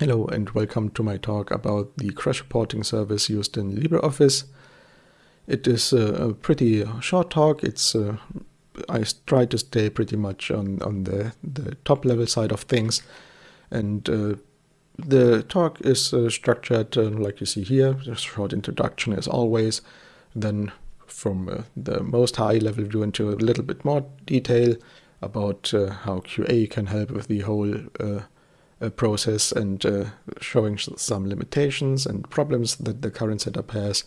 Hello and welcome to my talk about the crash reporting service used in LibreOffice. It is a, pretty short talk. It's uh, I try to stay pretty much on, on the, the top level side of things. And uh, the talk is uh, structured uh, like you see here, a short introduction as always. Then from uh, the most high level view into a little bit more detail about uh, how QA can help with the whole process and uh, showing some limitations and problems that the current setup has.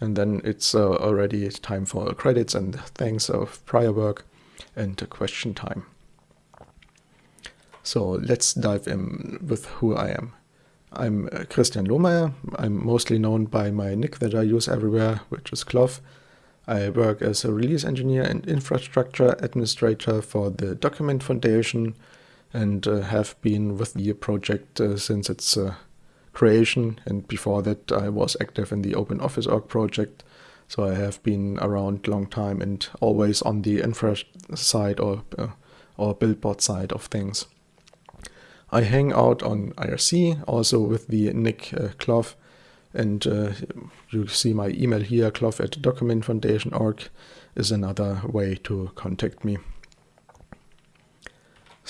And then it's uh, already time for credits and thanks of prior work and question time. So let's dive in with who I am. I'm uh, Christian Lohmaier. I'm mostly known by my nick that I use everywhere, which is Cloph. I work as a release engineer and infrastructure administrator for the Document Foundation, and uh, have been with the project uh, since its uh, creation. And before that, I was active in the Open Office org project. So I have been around a long time and always on the infra side or or billboard side of things. I hang out on IRC also with the nick uh, Cloph and uh, you see my email here, cloph at documentfoundation.org is another way to contact me.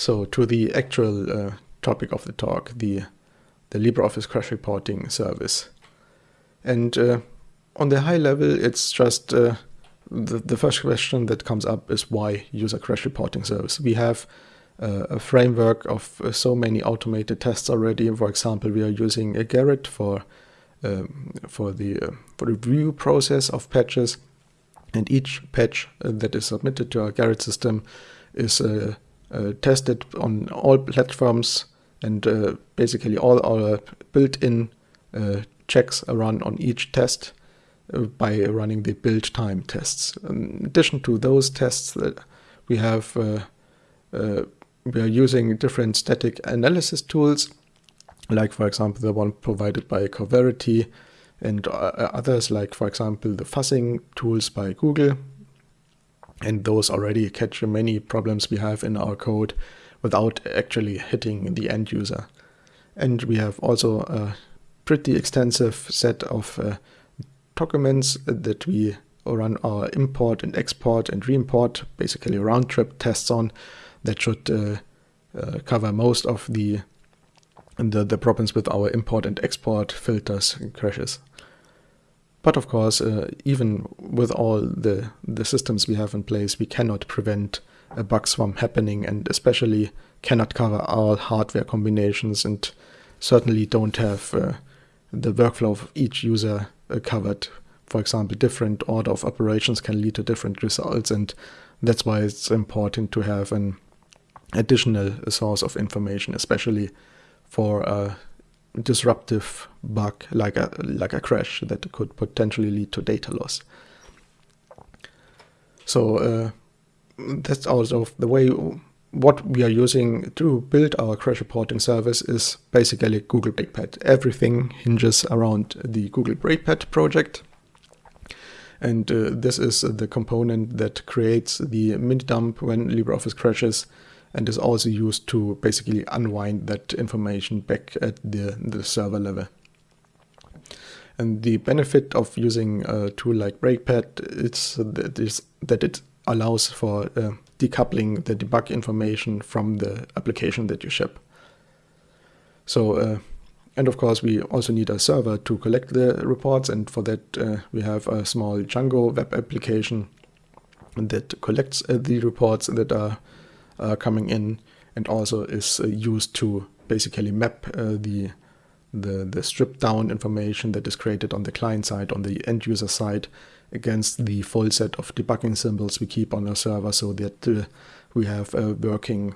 So to the actual uh, topic of the talk, the, the LibreOffice crash reporting service. And uh, on the high level, it's just uh, the, the first question that comes up is why use a crash reporting service? We have uh, a framework of uh, so many automated tests already. For example, we are using a Gerrit for um, for the uh, for review process of patches, and each patch that is submitted to our Gerrit system is uh, Uh, tested on all platforms and uh, basically all our built-in uh, checks are run on each test uh, by running the build time tests. In addition to those tests, that we have uh, we are using different static analysis tools, like for example the one provided by Coverity, and others like for example the fuzzing tools by Google and those already catch many problems we have in our code without actually hitting the end user. And we have also a pretty extensive set of uh, documents that we run our import and export and re-import, basically round trip tests on that should uh, uh, cover most of the, the, the problems with our import and export filters and crashes. But of course, uh, even with all the, the systems we have in place, we cannot prevent a bug from happening and especially cannot cover all hardware combinations and certainly don't have uh, the workflow of each user uh, covered. For example, different order of operations can lead to different results and that's why it's important to have an additional source of information, especially for uh, disruptive bug like a like a crash that could potentially lead to data loss. So uh, that's also the way what we are using to build our crash reporting service is basically Google Breakpad. Everything hinges around the Google Breakpad project. And uh, this is the component that creates the mini dump when LibreOffice crashes and is also used to basically unwind that information back at the, the server level. And the benefit of using a tool like Breakpad is that, is that it allows for uh, decoupling the debug information from the application that you ship. So, uh, and of course, we also need a server to collect the reports, and for that, uh, we have a small Django web application that collects uh, the reports that are coming in and also is uh, used to basically map uh, the, the, the stripped down information that is created on the client side, on the end user side, against the full set of debugging symbols we keep on our server so that uh, we have uh, working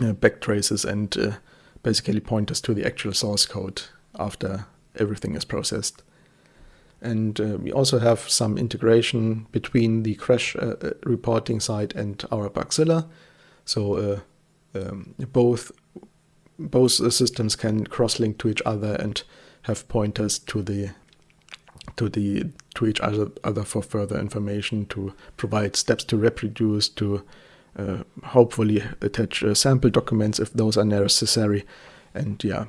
uh, backtraces and uh, basically pointers to the actual source code after everything is processed. And uh, we also have some integration between the crash reporting side and our Bugzilla so uh, um, both both systems can cross-link to each other and have pointers to the to the to each other, other for further information to provide steps to reproduce to uh, hopefully attach uh, sample documents if those are necessary and yeah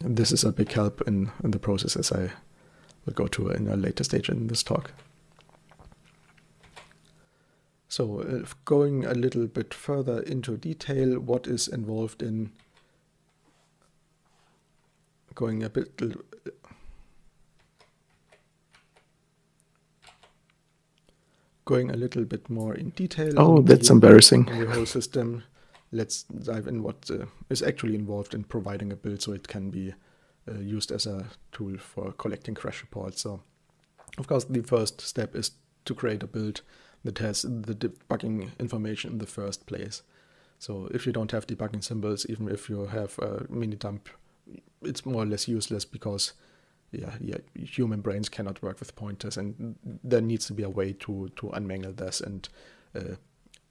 this is a big help in, in the process as I will go to in a later stage in this talk. So uh, going a little bit further into detail, what is involved in going a bit going a little bit more in detail. Oh, that's the, embarrassing. The whole system. Let's dive in what uh, is actually involved in providing a build so it can be uh, used as a tool for collecting crash reports. So, of course, the first step is to create a build that has the debugging information in the first place. So if you don't have debugging symbols, even if you have a mini dump, it's more or less useless because yeah, yeah, human brains cannot work with pointers, and there needs to be a way to to unmangle this and uh,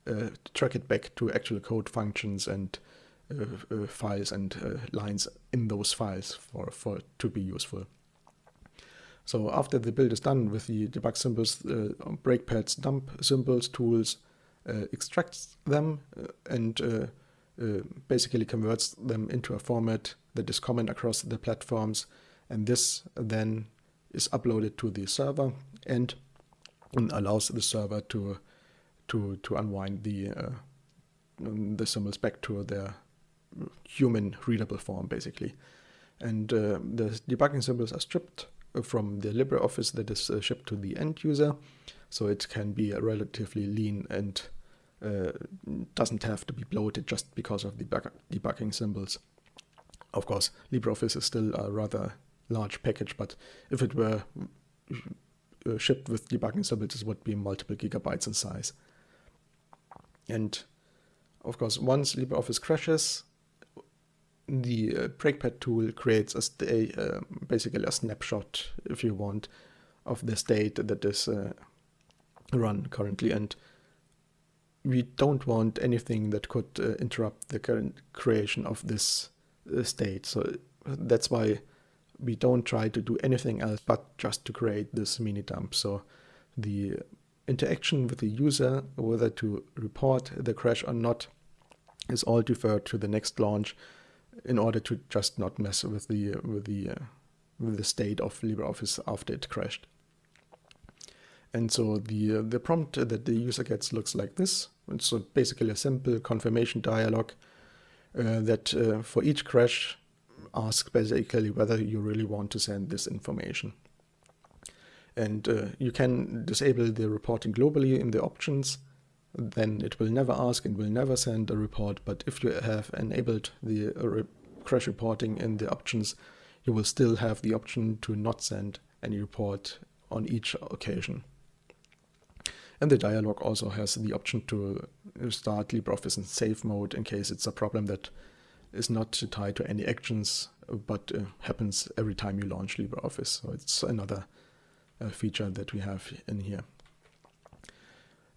uh, track it back to actual code functions and uh, uh files and uh, lines in those files for for to be useful. So after the build is done with the debug symbols, uh, breakpads dump symbols tools extracts them and basically converts them into a format that is common across the platforms. And this then is uploaded to the server and, allows the server to to to unwind the uh, the symbols back to their human readable form basically. And uh, the debugging symbols are stripped from the LibreOffice that is uh, shipped to the end user so it can be relatively lean and uh, doesn't have to be bloated just because of the debugging symbols. Of course, LibreOffice is still a rather large package, but if it were uh, shipped with debugging symbols, it would be multiple gigabytes in size. And of course, once LibreOffice crashes, the uh, breakpad tool creates a uh, basically a snapshot, if you want, of the state that is uh, run currently. And we don't want anything that could uh, interrupt the current creation of this uh, state. So that's why we don't try to do anything else but just to create this mini dump. So the interaction with the user, whether to report the crash or not, is all deferred to the next launch in order to just not mess with the with the uh, with the state of LibreOffice after it crashed. And so the uh, the prompt that the user gets looks like this. It's so basically a simple confirmation dialog uh, that uh, for each crash ask basically whether you really want to send this information. And uh, you can disable the reporting globally in the options. Then it will never ask and will never send a report. But if you have enabled the uh, re crash reporting in the options, you will still have the option to not send any report on each occasion. And the dialog also has the option to start LibreOffice in safe mode in case it's a problem that is not tied to any actions, but uh, happens every time you launch LibreOffice. So it's another uh, feature that we have in here.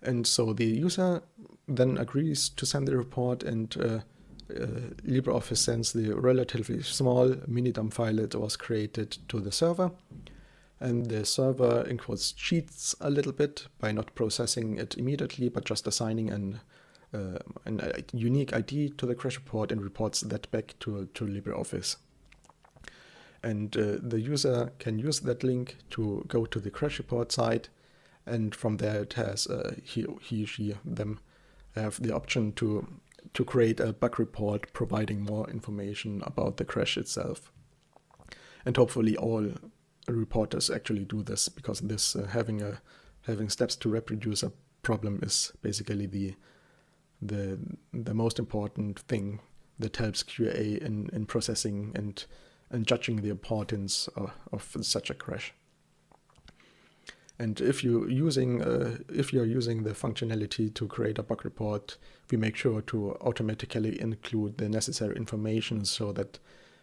And so the user then agrees to send the report and uh, uh LibreOffice sends the relatively small Minidump file that was created to the server. And the server, in quotes, cheats a little bit by not processing it immediately, but just assigning an uh, a unique ID to the crash report and reports that back to, to LibreOffice. And uh, the user can use that link to go to the crash report site. And from there it has, uh, he, he, she, them have the option to, to create a bug report providing more information about the crash itself. And hopefully all reporters actually do this because this uh, having a having steps to reproduce a problem is basically the the the most important thing that helps QA in, in processing and and judging the importance of, of such a crash. And if you using uh, if you're using the functionality to create a bug report, we make sure to automatically include the necessary information so that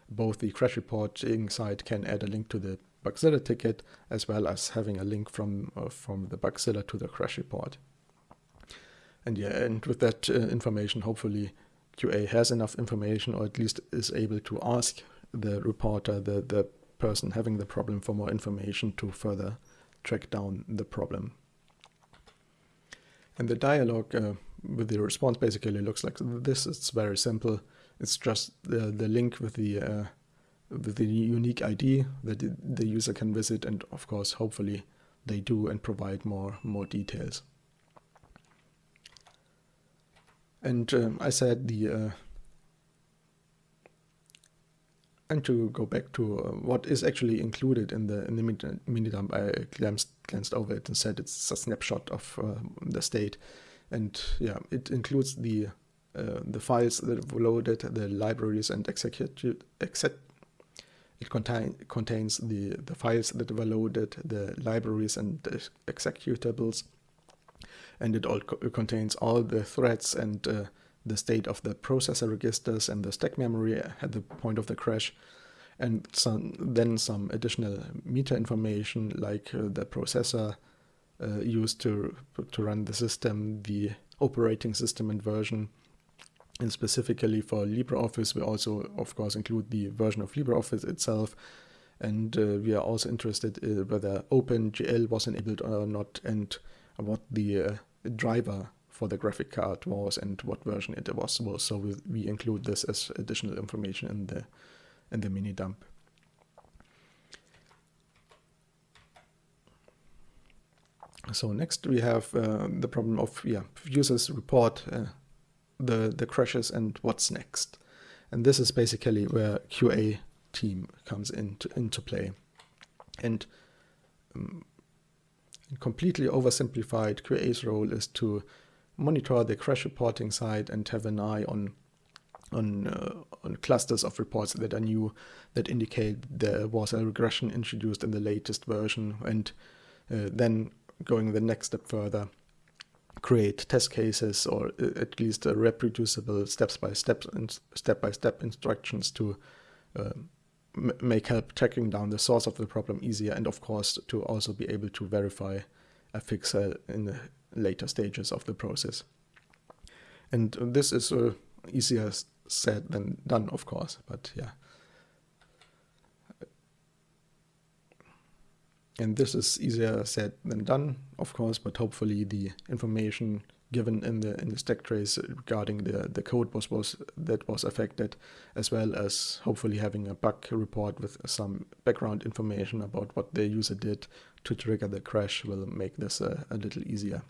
both the crash reporting side can add a link to the Bugzilla ticket as well as having a link from uh, from the Bugzilla to the crash report. And yeah, and with that uh, information, hopefully QA has enough information or at least is able to ask the reporter, the, the person having the problem for more information to further track down the problem. And the dialogue uh, with the response basically looks like this. It's very simple. It's just the, the link with the uh, with the unique ID that the user can visit, and of course, hopefully, they do and provide more more details. And um, I said the uh, and to go back to uh, what is actually included in the in the mini dump, I glanced, glanced over it and said it's a snapshot of uh, the state, and yeah, it includes the uh, the files that were loaded, the libraries and execute exec it contain, contains the the files that were loaded, the libraries and the executables, and it all co contains all the threads and uh, the state of the processor registers and the stack memory at the point of the crash and some, then some additional meta information like uh, the processor uh, used to to run the system, the operating system and version. And specifically for LibreOffice, we also, of course, include the version of LibreOffice itself. And uh, we are also interested in whether OpenGL was enabled or not and what the uh, driver for the graphic card was and what version it was. So we, we include this as additional information in the in the mini dump. So next we have uh, the problem of yeah users report uh, the the crashes and what's next, and this is basically where QA team comes into into play, and um, completely oversimplified, QA's role is to monitor the crash reporting side and have an eye on on uh, on clusters of reports that are new that indicate there was a regression introduced in the latest version and uh, then going the next step further create test cases or uh, at least reproducible steps by step and step by step instructions to uh, make help tracking down the source of the problem easier and of course to also be able to verify a fix uh, in the later stages of the process. And this is uh, easier said than done, of course, but yeah. And this is easier said than done, of course, but hopefully the information given in the in the stack trace regarding the the code was was that was affected, as well as hopefully having a bug report with some background information about what the user did to trigger the crash will make this a, a little easier.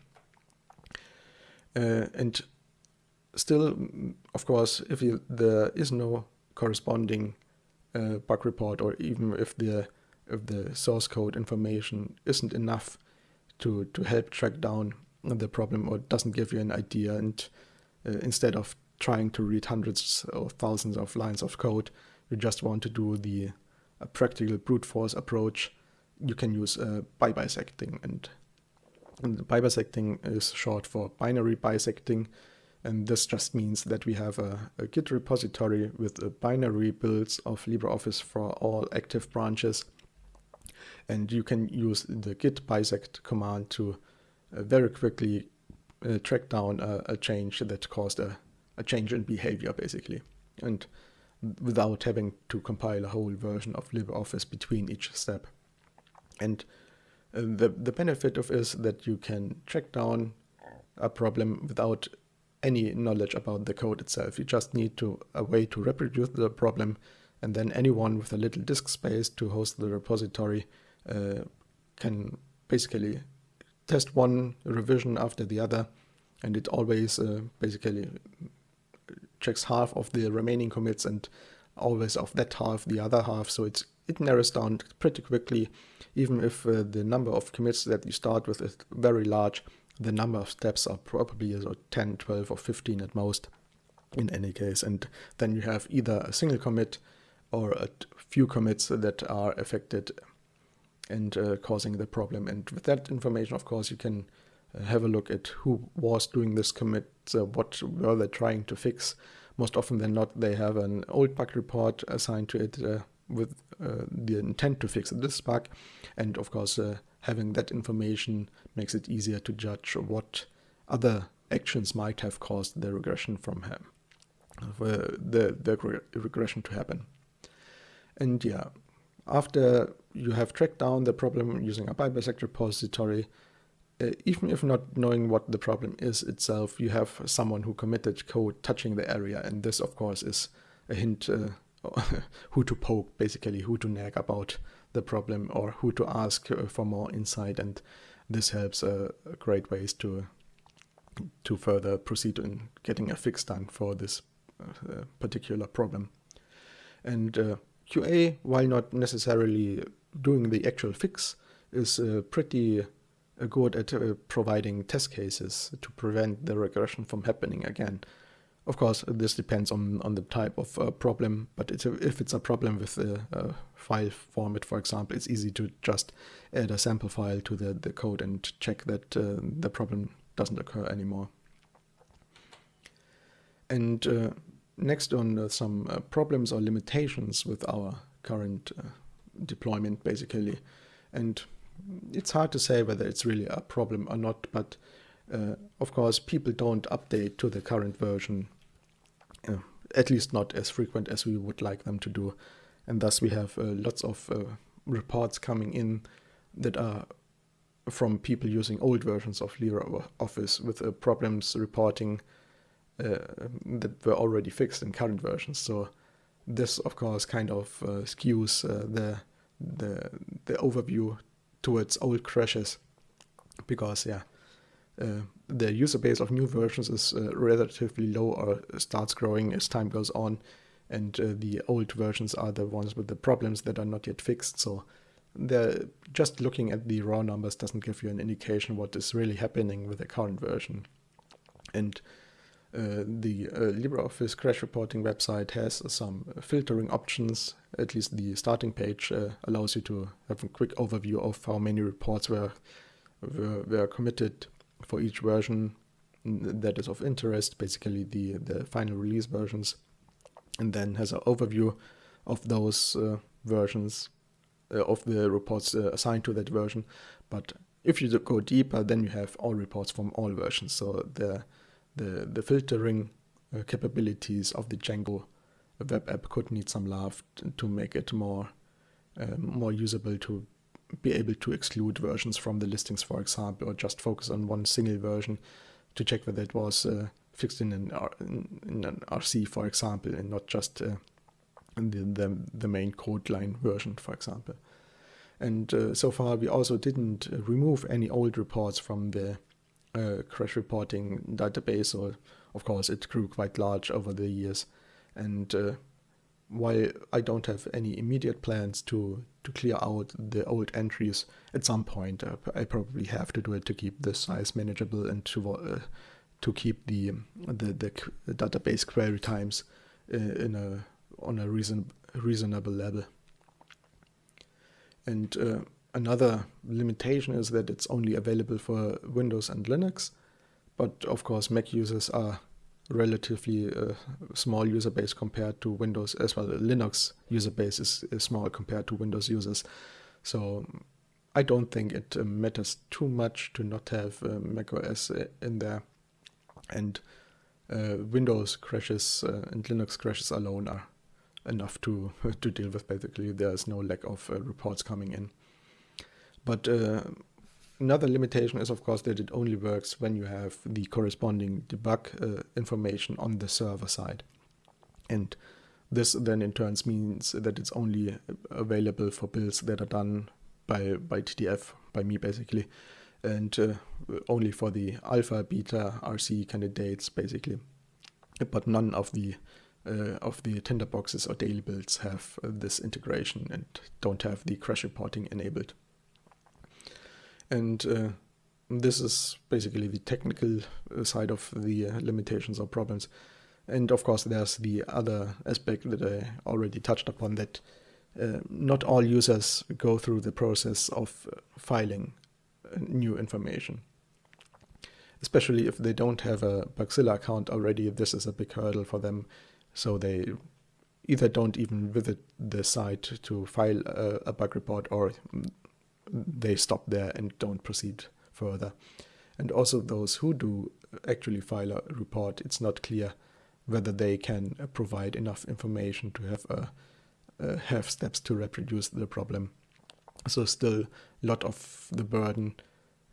Uh, and still, of course, if you, there is no corresponding uh, bug report, or even if the if the source code information isn't enough to to help track down the problem, or doesn't give you an idea, and uh, instead of trying to read hundreds or thousands of lines of code, you just want to do the practical brute force approach. You can use uh, bisecting and and bisecting is short for binary bisecting. And this just means that we have a, a Git repository with binary builds of LibreOffice for all active branches. And you can use the git bisect command to uh, very quickly uh, track down a, a, change that caused a, a change in behavior, basically. And without having to compile a whole version of LibreOffice between each step. And the, the benefit of is that you can track down a problem without any knowledge about the code itself. You just need to a way to reproduce the problem and then anyone with a little disk space to host the repository uh, can basically test one revision after the other and it always uh, basically checks half of the remaining commits and always of that half the other half so it's it narrows down pretty quickly even if uh, the number of commits that you start with is very large, the number of steps are probably uh, 10, 12 or 15 at most in any case. And then you have either a single commit or a few commits that are affected and uh, causing the problem. And with that information, of course, you can uh, have a look at who was doing this commit, uh, what were they trying to fix. Most often than not, they have an old bug report assigned to it uh, with uh, the intent to fix this bug. And of course, uh, having that information makes it easier to judge what other actions might have caused the regression from him, uh, the, the regression to happen. And yeah, after you have tracked down the problem using a bisect repository, uh, even if not knowing what the problem is itself, you have someone who committed code touching the area. And this, of course, is a hint uh, who to poke, basically, who to nag about the problem or who to ask uh, for more insight. And this helps uh, great ways to to further proceed in getting a fix done for this uh, particular problem. And uh, QA, while not necessarily doing the actual fix, is uh, pretty uh, good at providing test cases to prevent the regression from happening again. Of course, this depends on, on the type of uh, problem, but it's a, if it's a problem with a, a, file format, for example, it's easy to just add a sample file to the, the code and check that uh, the problem doesn't occur anymore. And uh, next on uh, some uh, problems or limitations with our current uh, deployment, basically. And it's hard to say whether it's really a problem or not, but uh, of course, people don't update to the current version, uh, at least not as frequent as we would like them to do. And thus we have uh, lots of uh, reports coming in that are from people using old versions of LibreOffice with uh, problems reporting uh, that were already fixed in current versions. So this, of course, kind of skews the, the, the overview towards old crashes because, yeah, the user base of new versions is uh, relatively low or starts growing as time goes on and uh, the old versions are the ones with the problems that are not yet fixed. So just looking at the raw numbers doesn't give you an indication what is really happening with the current version. And uh, the uh, LibreOffice crash reporting website has some filtering options. At least the starting page uh, allows you to have a quick overview of how many reports were, were, were committed for each version that is of interest, basically the, the final release versions, and then has an overview of those uh, versions, uh, of the reports uh, assigned to that version. But if you go deeper, then you have all reports from all versions. So the the, the filtering uh, capabilities of the Django web app could need some love to make it more uh, more usable to be able to exclude versions from the listings, for example, or just focus on one single version to check whether it was uh, fixed in an, R in, an RC, for example, and not just uh, the, the, the, main code line version, for example. And uh, so far, we also didn't remove any old reports from the uh, crash reporting database. So, of course, it grew quite large over the years. And uh, while I don't have any immediate plans to to clear out the old entries at some point, uh, I probably have to do it to keep the size manageable and to uh, to keep the, the the, database query times uh, in a on a reason reasonable level. And uh, another limitation is that it's only available for Windows and Linux, but of course Mac users are relatively uh, small user base compared to Windows as well. Linux user base is, is small compared to Windows users. So I don't think it uh, matters too much to not have uh, macOS uh, in there. And uh, Windows crashes uh, and Linux crashes alone are enough to to deal with. Basically, there's no lack of reports coming in. But Another limitation is, of course, that it only works when you have the corresponding debug uh, information on the server side. And this then in turn means that it's only available for builds that are done by, by TDF, by me basically, and uh, only for the alpha, beta, RC candidates basically. But none of the uh, of the tinderboxes or daily builds have uh, this integration and don't have the crash reporting enabled. And uh, this is basically the technical uh, side of the uh, limitations or problems. And of course, there's the other aspect that I already touched upon that uh, not all users go through the process of uh, filing new information. Especially if they don't have a Bugzilla account already, this is a big hurdle for them. So they either don't even visit the site to file a, a bug report or they stop there and don't proceed further. And also those who do actually file a report, it's not clear whether they can provide enough information to have a, uh, have steps to reproduce the problem. So still a lot of the burden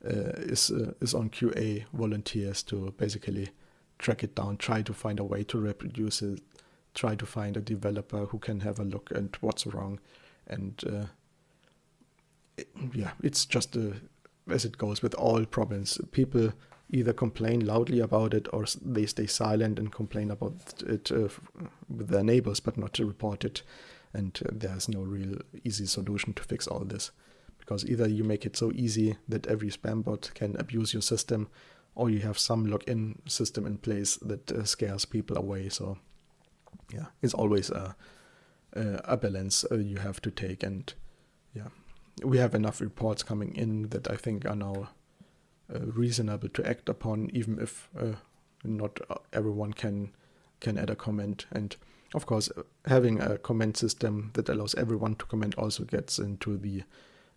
uh, is uh, is on QA volunteers to basically track it down, try to find a way to reproduce it try to find a developer who can have a look at what's wrong. And uh, yeah, it's just uh, as it goes with all problems. People either complain loudly about it or they stay silent and complain about it uh, with their neighbors, but not to report it. And uh, there's no real easy solution to fix all this. Because either you make it so easy that every spam bot can abuse your system, or you have some login system in place that uh, scares people away. So yeah, it's always a, a, balance uh, you have to take. And yeah, we have enough reports coming in that I think are now uh, reasonable to act upon, even if uh, not everyone can can add a comment. And of course, having a comment system that allows everyone to comment also gets into the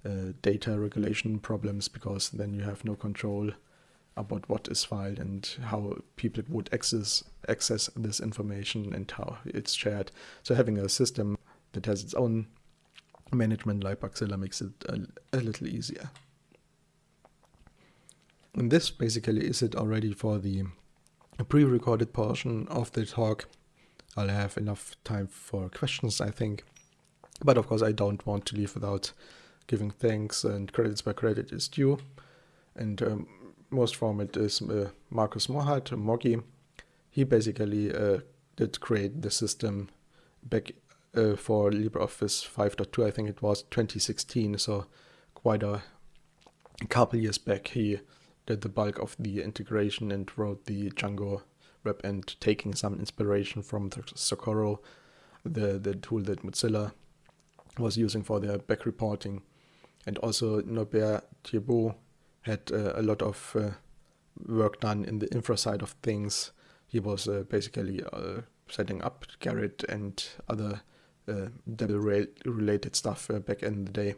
uh, data regulation problems because then you have no control about what is filed and how people would access access this information and how it's shared. So having a system that has its own management like Bugzilla makes it a, a little easier. And this basically is it already for the pre-recorded portion of the talk. I'll have enough time for questions, I think. But of course, I don't want to leave without giving thanks and credits where credit is due. And um, most from it is uh, Markus Mohrhard, Moggi. He basically uh, did create the system back uh, for LibreOffice 5.2, I think it was 2016, so quite a couple years back. He did the bulk of the integration and wrote the Django web end, taking some inspiration from the Socorro, the, the tool that Mozilla was using for their back reporting. And also Norbert Thiebaud had uh, a lot of uh, work done in the infra side of things. He was uh, basically uh, setting up Gerrit and other uh, related stuff uh, back in the day.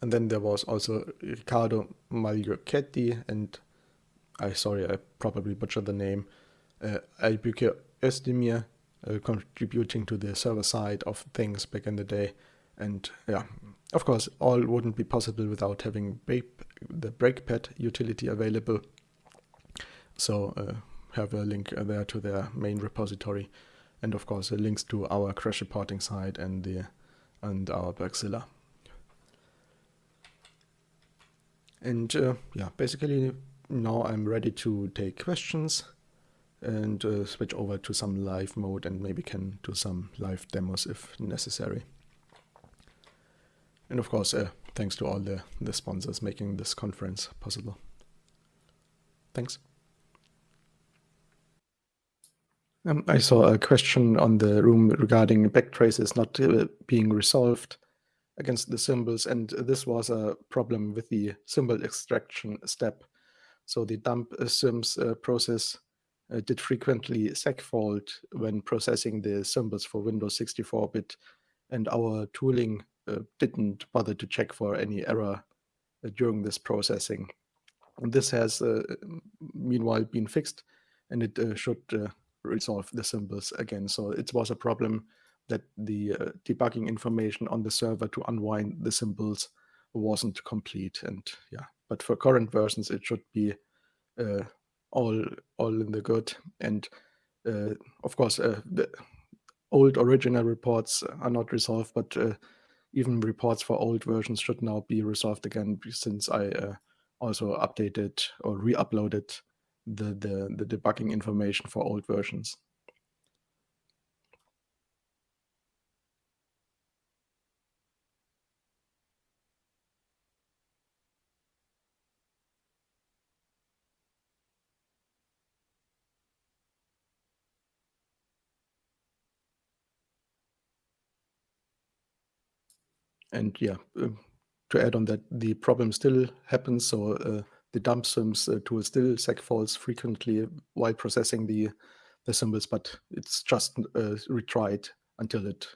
And then there was also Riccardo Magliocchetti and I sorry I probably butchered the name uh, Özdemir uh, contributing to the server side of things back in the day. And yeah, of course, all wouldn't be possible without having the breakpad utility available. So uh, have a link there to their main repository, and of course, links to our crash reporting site and the and our Bugzilla. And uh, yeah, basically now I'm ready to take questions and uh, switch over to some live mode and maybe can do some live demos if necessary. And of course, uh, thanks to all the, the sponsors making this conference possible. Thanks. Um, I saw a question on the room regarding backtraces not uh, being resolved against the symbols, and this was a problem with the symbol extraction step. So the dump syms uh, process uh, did frequently segfault when processing the symbols for Windows 64-bit, and our tooling uh, didn't bother to check for any error uh, during this processing. And this has uh, meanwhile been fixed, and it should resolve the symbols again. So it was a problem that the uh, debugging information on the server to unwind the symbols wasn't complete. And yeah, but for current versions, it should be uh, all all in the good. And uh, of course, uh, the old original reports are not resolved, but uh, even reports for old versions should now be resolved again since I uh, also updated or re-uploaded the, the, the debugging information for old versions. and yeah, uh, to add on that, the problem still happens. So uh, the dump syms uh, tool still segfaults frequently while processing the the symbols, but it's just uh, retried until it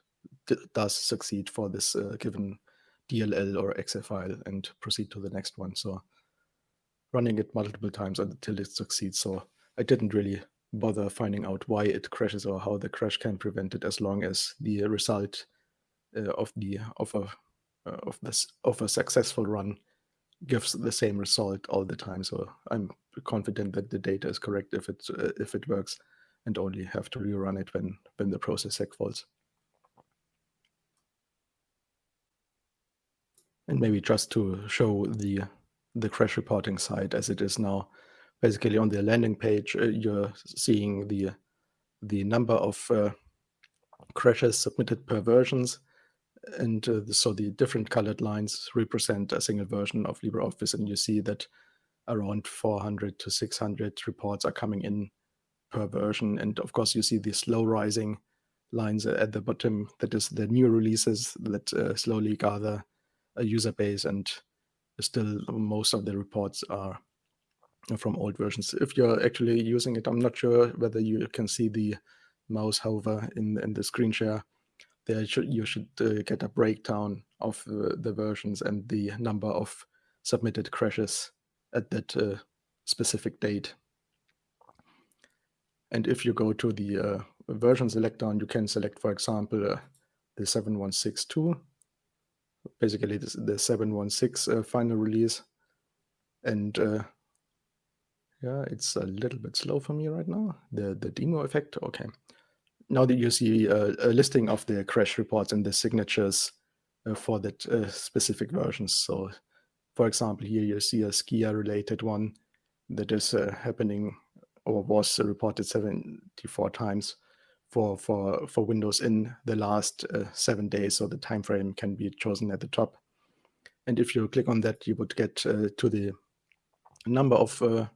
does succeed for this uh, given DLL or exe file and proceed to the next one. So running it multiple times until it succeeds. So I didn't really bother finding out why it crashes or how the crash can prevent it as long as the result uh, of the of a uh, of this of a successful run gives the same result all the time. So I'm confident that the data is correct if it uh, if it works and only have to rerun it when, when the process seg faults. And maybe just to show the the crash reporting side as it is now, basically on the landing page, uh, you're seeing the the number of uh, crashes submitted per versions. And uh, so the different colored lines represent a single version of LibreOffice. And you see that around 400 to 600 reports are coming in per version. And of course, you see the slow rising lines at the bottom. That is the new releases that uh, slowly gather a user base. And still, most of the reports are from old versions. If you're actually using it, I'm not sure whether you can see the mouse hover in, in the screen share. There should, you should uh, get a breakdown of the, the, versions and the number of submitted crashes at that uh, specific date. And if you go to the uh, version selector, and you can select, for example, uh, the 7162, basically this, the 716 uh, final release. And uh, yeah, it's a little bit slow for me right now. The the demo effect, okay. Now that you see a, listing of the crash reports and the signatures uh, for that uh, specific versions. So, for example, here you see a Skia related one that is uh, happening or was reported 74 times for for for Windows in the last uh, seven days. So the time frame can be chosen at the top. And if you click on that, you would get uh, to the number of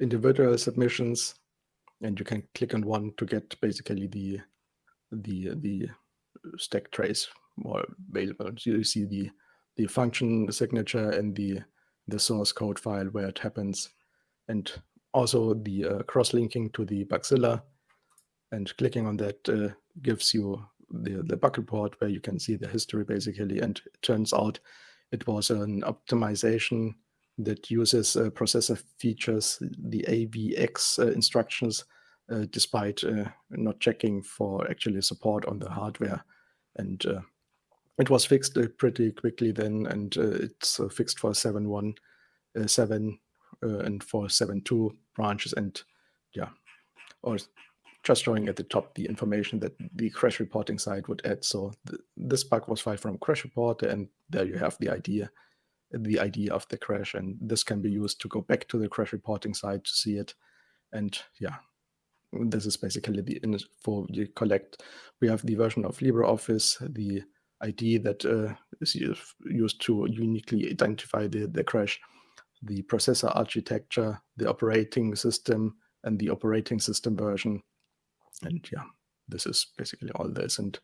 individual submissions, and you can click on one to get basically the the the stack trace more available. So you see the the function signature and the the source code file where it happens, and also the uh, cross-linking to the Bugzilla. And clicking on that uh, gives you the, the bug report where you can see the history basically. And it turns out it was an optimization that uses uh, processor features, the AVX uh, instructions, uh, despite uh, not checking for actually support on the hardware. And uh, it was fixed uh, pretty quickly then, and it's fixed for 7.1.7 and for 7.2 branches. And yeah, or just showing at the top the information that the crash reporting side would add. So th this bug was filed from crash report, and there you have the idea the ID of the crash. And this can be used to go back to the crash reporting site to see it. And yeah, this is basically the info you collect. We have the version of LibreOffice, the ID that uh, is used to uniquely identify the, the crash, the processor architecture, the operating system, and the operating system version. And yeah, this is basically all this. And